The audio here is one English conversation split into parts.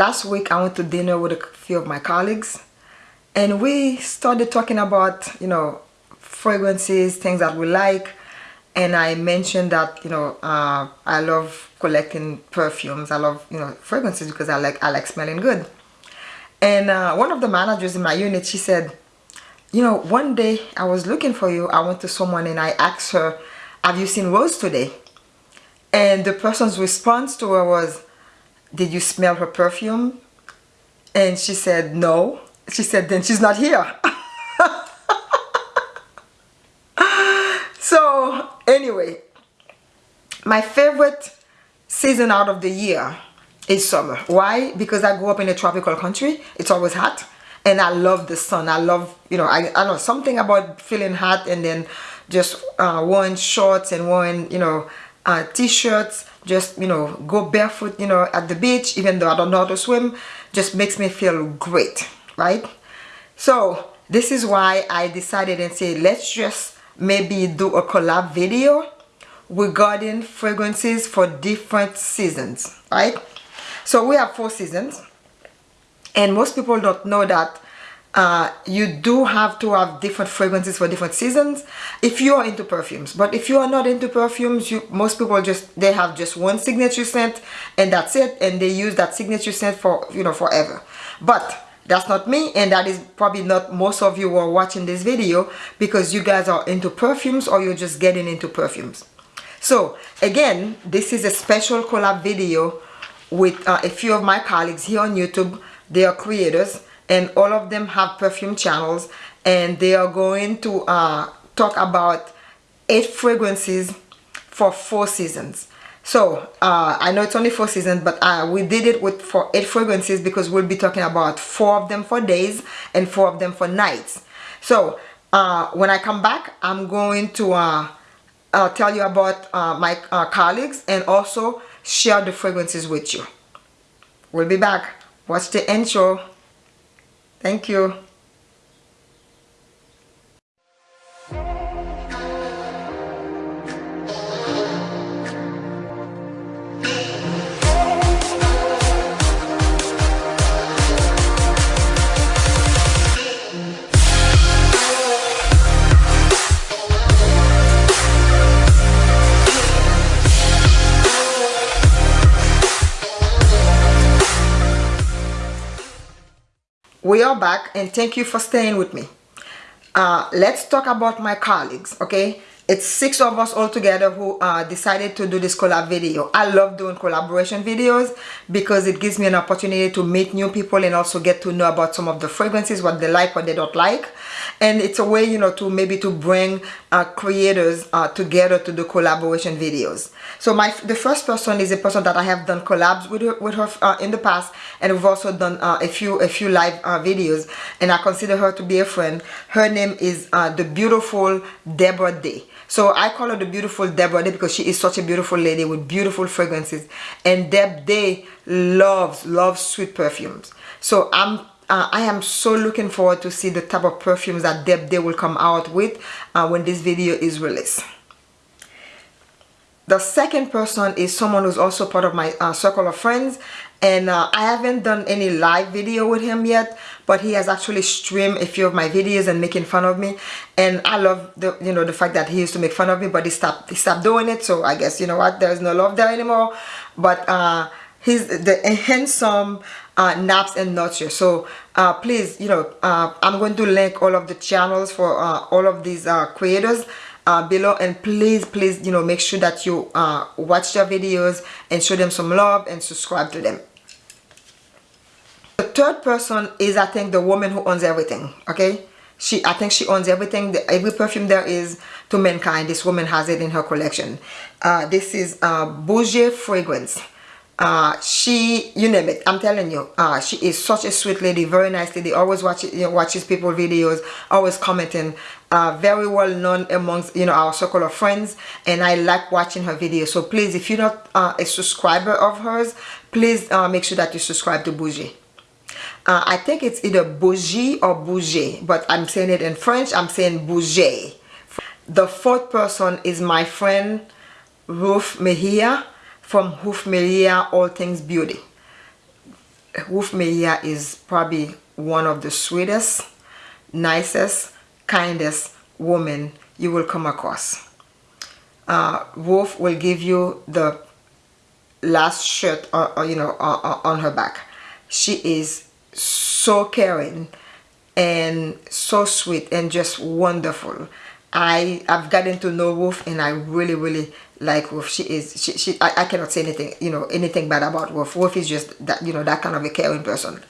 last week I went to dinner with a few of my colleagues and we started talking about you know fragrances things that we like and I mentioned that you know uh, I love collecting perfumes. I love you know fragrances because I like I like smelling good. And uh, one of the managers in my unit she said you know one day I was looking for you. I went to someone and I asked her have you seen Rose today and the person's response to her was did you smell her perfume? And she said no. She said then she's not here. So anyway my favorite season out of the year is summer. Why? Because i grew up in a tropical country. It's always hot. And i love the sun. I love you know i, I know something about feeling hot and then just uh, wearing shorts and wearing you know uh, t-shirts just you know go barefoot you know at the beach even though i don't know how to swim just makes me feel great right? So this is why i decided and say let's just maybe do a collab video regarding fragrances for different seasons right? So we have four seasons and most people don't know that uh, you do have to have different fragrances for different seasons. If you are into perfumes but if you are not into perfumes you most people just they have just one signature scent and that's it and they use that signature scent for you know forever. But that's not me and that is probably not most of you who are watching this video because you guys are into perfumes or you're just getting into perfumes. So again this is a special collab video with uh, a few of my colleagues here on youtube. They are creators and all of them have perfume channels and they are going to uh, talk about eight fragrances for four seasons. So uh, I know it's only four seasons but uh, we did it with for eight fragrances because we'll be talking about four of them for days and four of them for nights. So uh, when I come back I'm going to uh, uh, tell you about my colleagues and also share the fragrances with you. We'll be back. Watch the intro Thank you. We are back and thank you for staying with me. Uh, let's talk about my colleagues okay it's six of us all together who uh, decided to do this collab video. I love doing collaboration videos because it gives me an opportunity to meet new people and also get to know about some of the fragrances what they like what they don't like. And it's a way you know to maybe to bring uh, creators uh, together to do collaboration videos. So my the first person is a person that I have done collabs with her, with her uh, in the past. And we've also done uh, a few a few live uh, videos. And I consider her to be a friend. Her name is the beautiful Deborah Day so I call her the beautiful Deborah Day because she is such a beautiful lady with beautiful fragrances. And Deb Day loves, loves sweet perfumes. So I'm uh, I am so looking forward to see the type of perfumes that Deb Day will come out with uh, when this video is released. The second person is someone who's also part of my uh, circle of friends and uh, I haven't done any live video with him yet but he has actually streamed a few of my videos and making fun of me. And I love the you know the fact that he used to make fun of me but he stopped he stopped doing it. So I guess you know what? There's no love there anymore. But uh he's the handsome uh, naps and nurture so uh, please you know uh, I'm going to link all of the channels for uh, all of these uh, creators uh, below. And please please you know make sure that you watch their videos and show them some love and subscribe to them the third person is I think the woman who owns everything okay? She I think she owns everything. Every perfume there is to mankind. This woman has it in her collection. Uh, this is uh, Bougie fragrance. Uh, she you name it. I'm telling you uh, she is such a sweet lady very nice lady. Always watches you know, watches people videos always commenting. Uh, very well known amongst you know our circle of friends and i like watching her videos. So please if you're not uh, a subscriber of hers please uh, make sure that you subscribe to bougie uh, I think it's either bougie or bougie but I'm saying it in French I'm saying bougie the fourth person is my friend Ruth Mejia from Hoof Maria All Things Beauty. Ruth Mejia is probably one of the sweetest, nicest, kindest woman you will come across. Uh, Wolf will give you the last shirt or, uh, or uh, you know on, on her back. She is so caring and so sweet and just wonderful. I I've gotten to know Wolf and I really really like Wolf. She is she, she I, I cannot say anything you know anything bad about Wolf. Wolf is just that you know that kind of a caring person.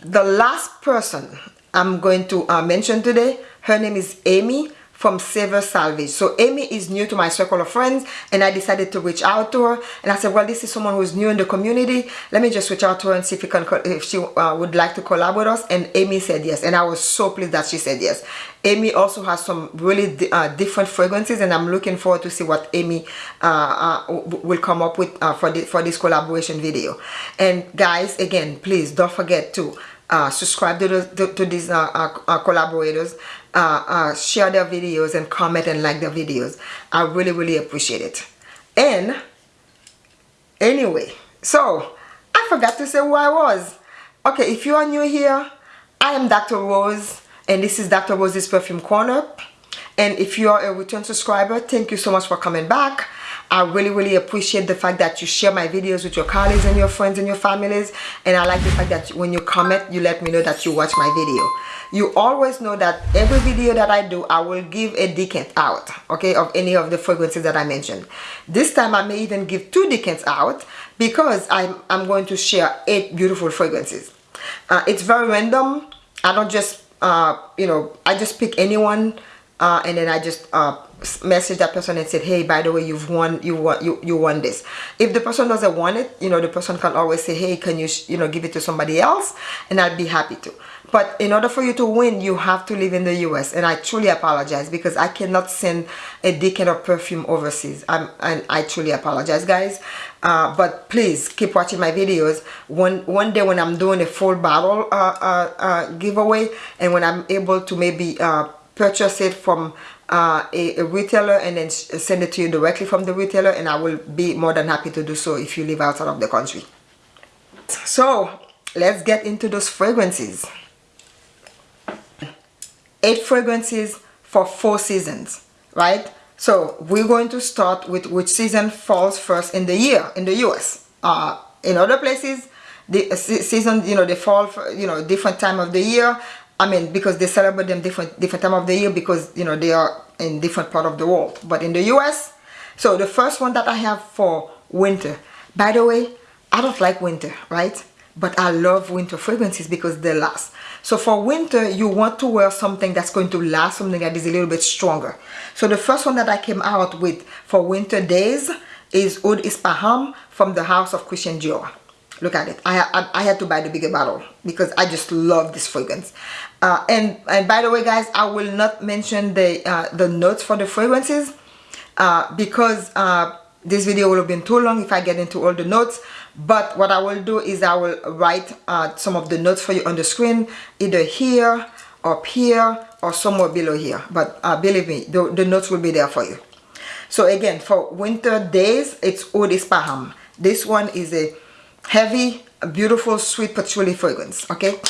The last person I'm going to uh, mention today, her name is Amy from Saver Salvage. So Amy is new to my circle of friends and I decided to reach out to her and I said, well, this is someone who's new in the community. Let me just reach out to her and see if, can, if she uh, would like to collab with us. And Amy said yes. And I was so pleased that she said yes. Amy also has some really uh, different fragrances and I'm looking forward to see what Amy uh, uh will come up with uh, for, the, for this collaboration video. And guys, again, please don't forget to uh, subscribe to, the, to, to these uh, uh, collaborators uh, uh, share their videos and comment and like their videos. I really, really appreciate it. And anyway, so I forgot to say who I was. Okay, if you are new here, I am Dr. Rose and this is Dr. Rose's Perfume Corner. And if you are a return subscriber, thank you so much for coming back. I really, really appreciate the fact that you share my videos with your colleagues and your friends and your families. And I like the fact that when you comment, you let me know that you watch my video. You always know that every video that I do, I will give a decant out, okay, of any of the fragrances that I mentioned. This time I may even give two decants out because I'm, I'm going to share eight beautiful fragrances. Uh, it's very random. I don't just, uh, you know, I just pick anyone uh, and then I just uh, message that person and said hey by the way you've won you want you you won this. If the person doesn't want it you know the person can always say hey can you you know give it to somebody else? And I'd be happy to. But in order for you to win you have to live in the US and I truly apologize because I cannot send a decant of perfume overseas. I'm, and I truly apologize guys. Uh, but please keep watching my videos. One one day when I'm doing a full bottle uh, uh, uh giveaway and when I'm able to maybe uh, purchase it from uh, a, a, retailer and then send it to you directly from the retailer and I will be more than happy to do so if you live outside of the country. So let's get into those fragrances. Eight fragrances for four seasons, right? So we're going to start with which season falls first in the year in the US. Uh, in other places, the season, you know, they fall, for, you know, different time of the year. I mean, because they celebrate them different different time of the year because, you know, they are in different part of the world. But in the US, so the first one that I have for winter. By the way, I don't like winter, right? But I love winter fragrances because they last. So for winter, you want to wear something that's going to last, something that is a little bit stronger. So the first one that I came out with for winter days is Oud Ispahan from the house of Christian Dior look at it I, I, I, had to buy the bigger bottle because I just love this fragrance uh, and and by the way guys I will not mention the uh, the notes for the fragrances uh, because uh, this video will have been too long if I get into all the notes. But what I will do is I will write uh, some of the notes for you on the screen either here up here or somewhere below here. But uh, believe me the, the notes will be there for you. So again for winter days it's Oud Ispahan this one is a heavy beautiful sweet patchouli fragrance okay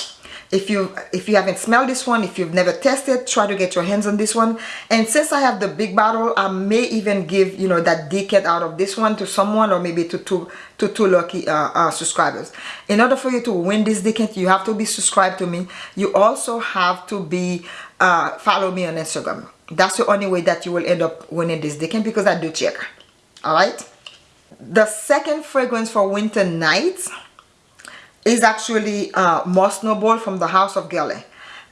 if you if you haven't smelled this one if you've never tested try to get your hands on this one. And since I have the big bottle I may even give you know that decant out of this one to someone or maybe to two to two lucky uh, uh, subscribers. In order for you to win this decant you have to be subscribed to me. You also have to be uh, follow me on Instagram. That's the only way that you will end up winning this decant because I do check. All right? The second fragrance for winter nights is actually uh, Moss Noble from the House of Guerlain.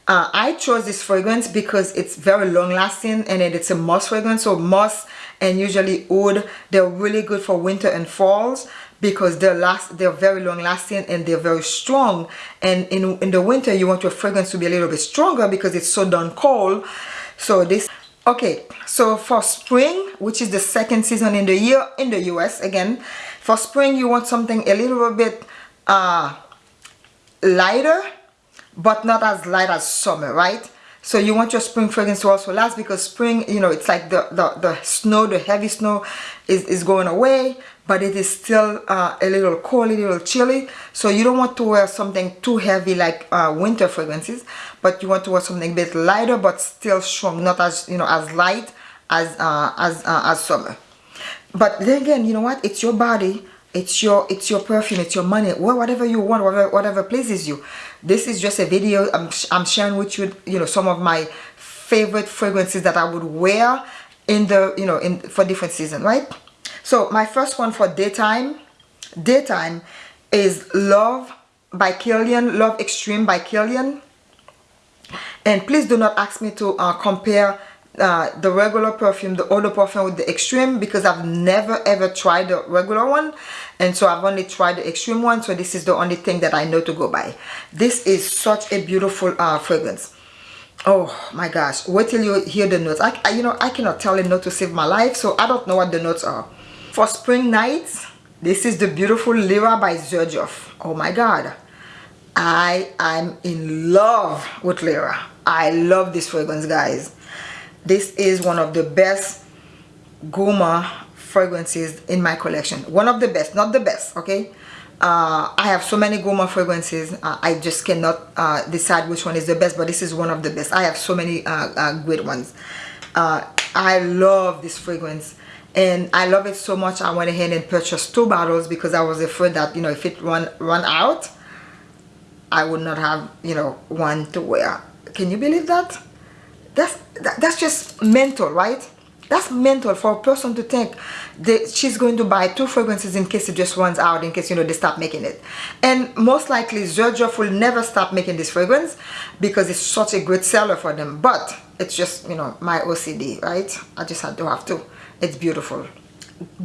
Uh, I chose this fragrance because it's very long lasting and it's a moss fragrance. So moss and usually oud, they're really good for winter and falls because they're last they're very long lasting and they're very strong and in in the winter you want your fragrance to be a little bit stronger because it's so darn cold so this okay so for spring which is the second season in the year in the US again for spring you want something a little bit uh, lighter but not as light as summer right so you want your spring fragrance to also last because spring you know it's like the the, the snow the heavy snow is, is going away but it is still uh, a little cold, a little chilly. So you don't want to wear something too heavy like uh, winter fragrances, but you want to wear something a bit lighter but still strong, not as you know as light as uh, as uh, as summer. But then again, you know what? It's your body. It's your it's your perfume. It's your money. Whatever you want, whatever whatever pleases you. This is just a video. I'm I'm sharing with you, you know, some of my favorite fragrances that I would wear in the you know in for different season, right? So my first one for daytime, daytime is Love by Kilian, Love Extreme by Kilian. And please do not ask me to uh, compare uh, the regular perfume, the eau de parfum with the extreme because I've never ever tried the regular one and so I've only tried the extreme one so this is the only thing that I know to go by. This is such a beautiful uh, fragrance. Oh my gosh, wait till you hear the notes. I, I, you know, I cannot tell a note to save my life so I don't know what the notes are. For spring nights, this is the beautiful Lyra by Xerjoff. Oh my god. I am in love with Lyra. I love this fragrance guys. This is one of the best gourmand fragrances in my collection. One of the best, not the best, okay? Uh, I have so many gourmand fragrances. Uh, I just cannot uh, decide which one is the best, but this is one of the best. I have so many uh, uh, great ones. Uh, I love this fragrance and I love it so much I went ahead and purchased two bottles because I was afraid that you know if it run run out I would not have you know one to wear can you believe that that's that, that's just mental right? That's mental for a person to think that she's going to buy two fragrances in case it just runs out in case you know they stop making it. And most likely Xerjoff will never stop making this fragrance because it's such a great seller for them. But it's just you know my OCD right? I just had to have to it's beautiful.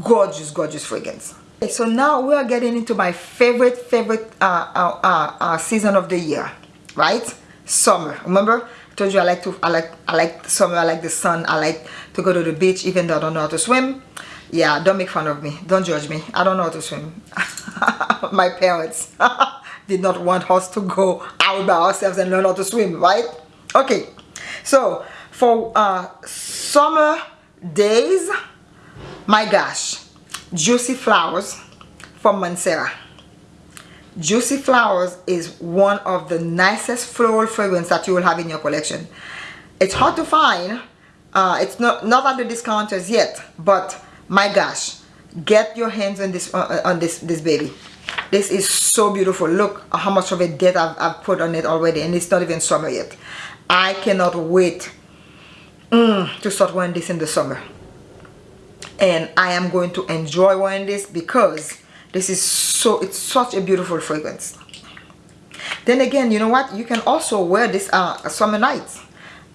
Gorgeous gorgeous fragrance. Okay, so now we are getting into my favorite favorite uh, uh, uh, uh, season of the year right? Summer remember told you I like to I like I like summer I like the sun I like to go to the beach even though I don't know how to swim. Yeah don't make fun of me. Don't judge me. I don't know how to swim. My parents did not want us to go out by ourselves and learn how to swim right? Okay so for uh, summer days my gosh juicy flowers from Mancera juicy flowers is one of the nicest floral fragrance that you will have in your collection. It's hard to find uh, it's not not at the discounters yet but my gosh get your hands on this uh, on this this baby. This is so beautiful. Look how much of a debt I've, I've put on it already and it's not even summer yet. I cannot wait mm, to start wearing this in the summer. And I am going to enjoy wearing this because this is so it's such a beautiful fragrance. Then again you know what? You can also wear this uh, summer nights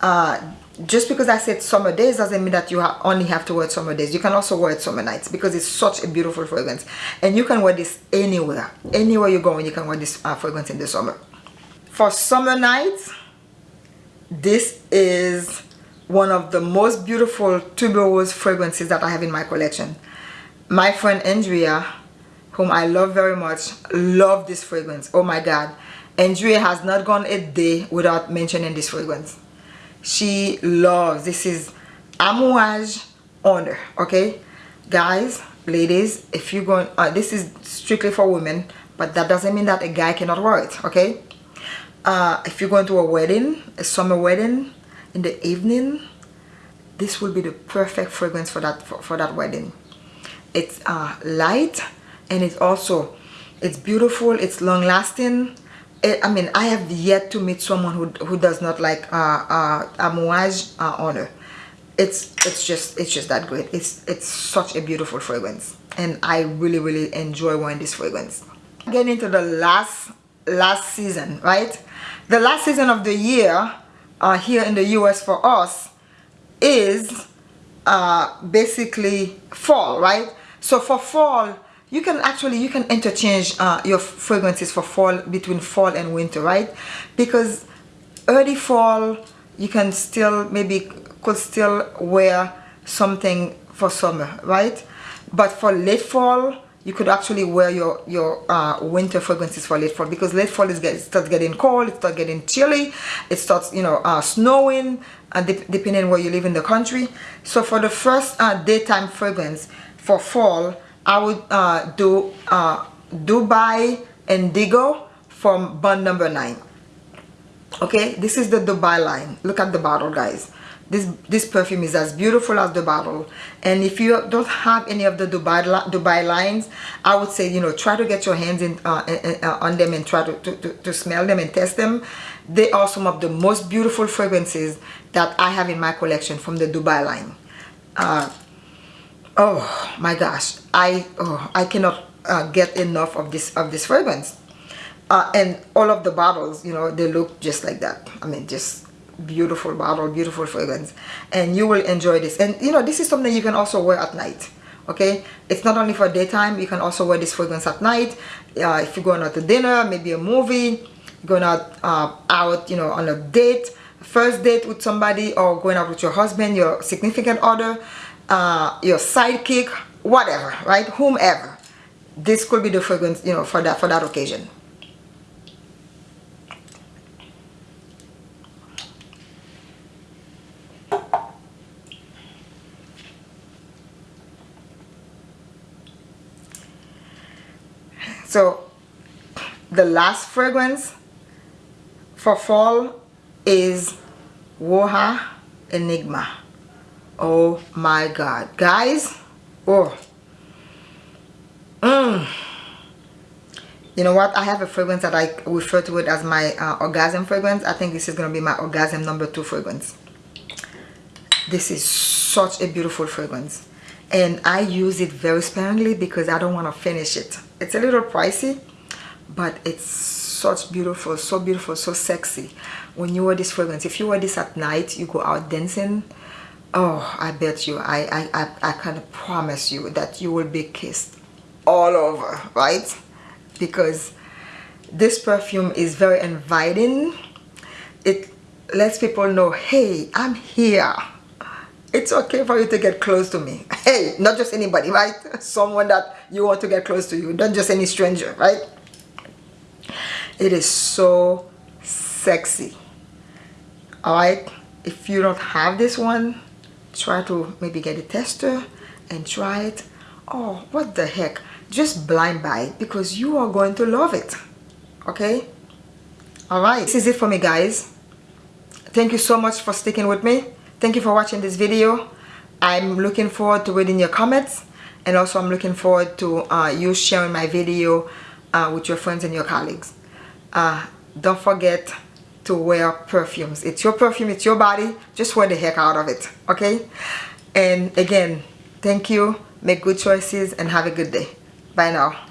uh, just because I said summer days doesn't mean that you ha only have to wear it summer days. You can also wear it summer nights because it's such a beautiful fragrance. And you can wear this anywhere. Anywhere you go and you can wear this uh, fragrance in the summer. For summer nights this is one of the most beautiful tuberose fragrances that I have in my collection. My friend Andrea, whom I love very much, love this fragrance. Oh my god. Andrea has not gone a day without mentioning this fragrance. She loves, this is Amouage Honor, okay? Guys, ladies, if you're going, uh, this is strictly for women, but that doesn't mean that a guy cannot wear it, okay? Uh, if you're going to a wedding, a summer wedding, in the evening this will be the perfect fragrance for that for, for that wedding it's uh, light and it's also it's beautiful it's long lasting it, I mean I have yet to meet someone who, who does not like uh, uh, Amouage uh, it's it's just it's just that great. It's it's such a beautiful fragrance. And I really really enjoy wearing this fragrance. Getting into the last last season right? The last season of the year uh, here in the US for us is uh, basically fall, right? So for fall, you can actually, you can interchange uh, your fragrances for fall between fall and winter, right? Because early fall, you can still, maybe could still wear something for summer, right? But for late fall, you could actually wear your your uh, winter fragrances for late fall because late fall is get, starts getting cold, it starts getting chilly, it starts you know uh, snowing, uh, de depending where you live in the country. So for the first uh, daytime fragrance for fall, I would uh, do uh, Dubai Indigo from Bond number 9 okay? This is the Dubai line. Look at the bottle guys. This this perfume is as beautiful as the bottle. And if you don't have any of the Dubai Dubai lines I would say you know try to get your hands in uh, uh, on them and try to, to, to, smell them and test them. They are some of the most beautiful fragrances that I have in my collection from the Dubai line. Uh, oh my gosh. I oh, I cannot uh, get enough of this of this fragrance. Uh, and all of the bottles you know they look just like that. I mean just beautiful bottle beautiful fragrance. And you will enjoy this. And you know this is something you can also wear at night okay? It's not only for daytime. You can also wear this fragrance at night. Uh, if you're going out to dinner maybe a movie going out uh, out you know on a date first date with somebody or going out with your husband your significant other uh, your sidekick whatever right? Whomever. This could be the fragrance you know for that for that occasion. So the last fragrance for fall is Roja Enigma oh my god. Guys oh. Mm. you know what? I have a fragrance that I refer to it as my uh, orgasm fragrance. I think this is gonna be my orgasm number two fragrance. This is such a beautiful fragrance. And I use it very sparingly because I don't want to finish it. It's a little pricey but it's such beautiful so beautiful so sexy. When you wear this fragrance if you wear this at night you go out dancing oh I bet you. I I, I, I can promise you that you will be kissed all over right? Because this perfume is very inviting. It lets people know hey I'm here. It's okay for you to get close to me. Hey not just anybody right? Someone that you want to get close to you. Not just any stranger right? It is so sexy. All right? If you don't have this one try to maybe get a tester and try it. Oh what the heck? Just blind buy it because you are going to love it okay? All right. This is it for me guys. Thank you so much for sticking with me. Thank you for watching this video. I'm looking forward to reading your comments and also i'm looking forward to uh, you sharing my video uh, with your friends and your colleagues. Uh, don't forget to wear perfumes. It's your perfume it's your body just wear the heck out of it okay? And again thank you make good choices and have a good day. Bye now